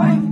wife.